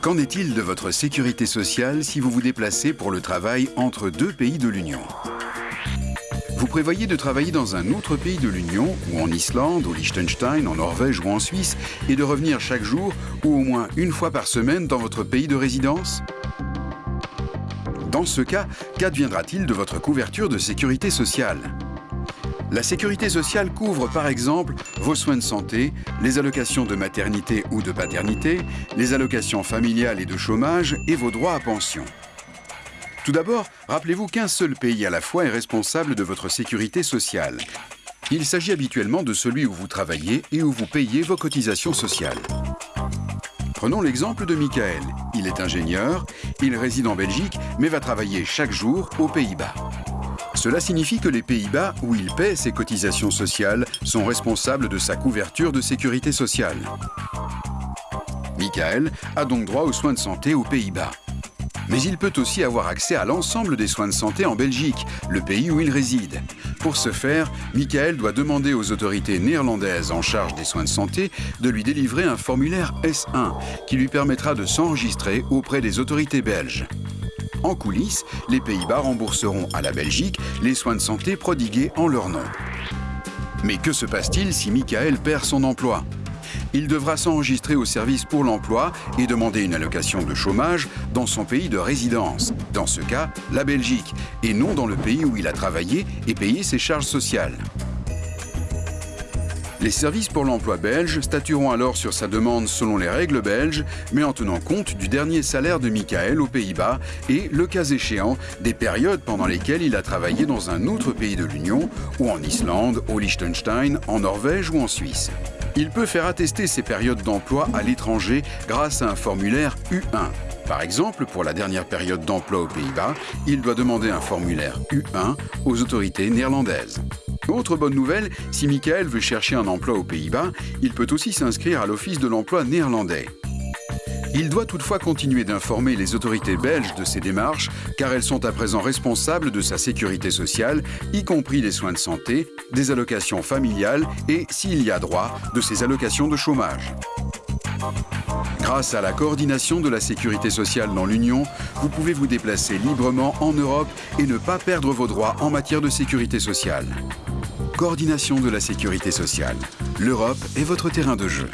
Qu'en est-il de votre sécurité sociale si vous vous déplacez pour le travail entre deux pays de l'Union? Vous prévoyez de travailler dans un autre pays de l'Union, ou en Islande, au Liechtenstein, en Norvège ou en Suisse, et de revenir chaque jour ou au moins une fois par semaine dans votre pays de résidence? Dans ce cas, qu'adviendra-t-il de votre couverture de sécurité sociale? La sécurité sociale couvre par exemple vos soins de santé, les allocations de maternité ou de paternité, les allocations familiales et de chômage et vos droits à pension. Tout d'abord, rappelez-vous qu'un seul pays à la fois est responsable de votre sécurité sociale. Il s'agit habituellement de celui où vous travaillez et où vous payez vos cotisations sociales. Prenons l'exemple de Michael. Il est ingénieur, il réside en Belgique, mais va travailler chaque jour aux Pays-Bas. Cela signifie que les Pays-Bas, où il paie ses cotisations sociales, sont responsables de sa couverture de sécurité sociale. Michael a donc droit aux soins de santé aux Pays-Bas. Mais il peut aussi avoir accès à l'ensemble des soins de santé en Belgique, le pays où il réside. Pour ce faire, Michael doit demander aux autorités néerlandaises en charge des soins de santé de lui délivrer un formulaire S1 qui lui permettra de s'enregistrer auprès des autorités belges. En coulisses, les Pays-Bas rembourseront à la Belgique les soins de santé prodigués en leur nom. Mais que se passe-t-il si Michael perd son emploi? Il devra s'enregistrer au service pour l'emploi et demander une allocation de chômage dans son pays de résidence, dans ce cas la Belgique, et non dans le pays où il a travaillé et payé ses charges sociales. Les services pour l'emploi belge statueront alors sur sa demande selon les règles belges, mais en tenant compte du dernier salaire de Michael aux Pays-Bas et, le cas échéant, des périodes pendant lesquelles il a travaillé dans un autre pays de l'Union, ou en Islande, au Liechtenstein, en Norvège ou en Suisse. Il peut faire attester ses périodes d'emploi à l'étranger grâce à un formulaire U1. Par exemple, pour la dernière période d'emploi aux Pays-Bas, il doit demander un formulaire U1 aux autorités néerlandaises. Autre bonne nouvelle, si Michael veut chercher un emploi aux Pays-Bas, il peut aussi s'inscrire à l'Office de l'emploi néerlandais. Il doit toutefois continuer d'informer les autorités belges de ses démarches, car elles sont à présent responsables de sa sécurité sociale, y compris des soins de santé, des allocations familiales et, s'il y a droit, de ses allocations de chômage. Grâce à la coordination de la sécurité sociale dans l'Union, vous pouvez vous déplacer librement en Europe et ne pas perdre vos droits en matière de sécurité sociale. Coordination de la sécurité sociale. L'Europe est votre terrain de jeu.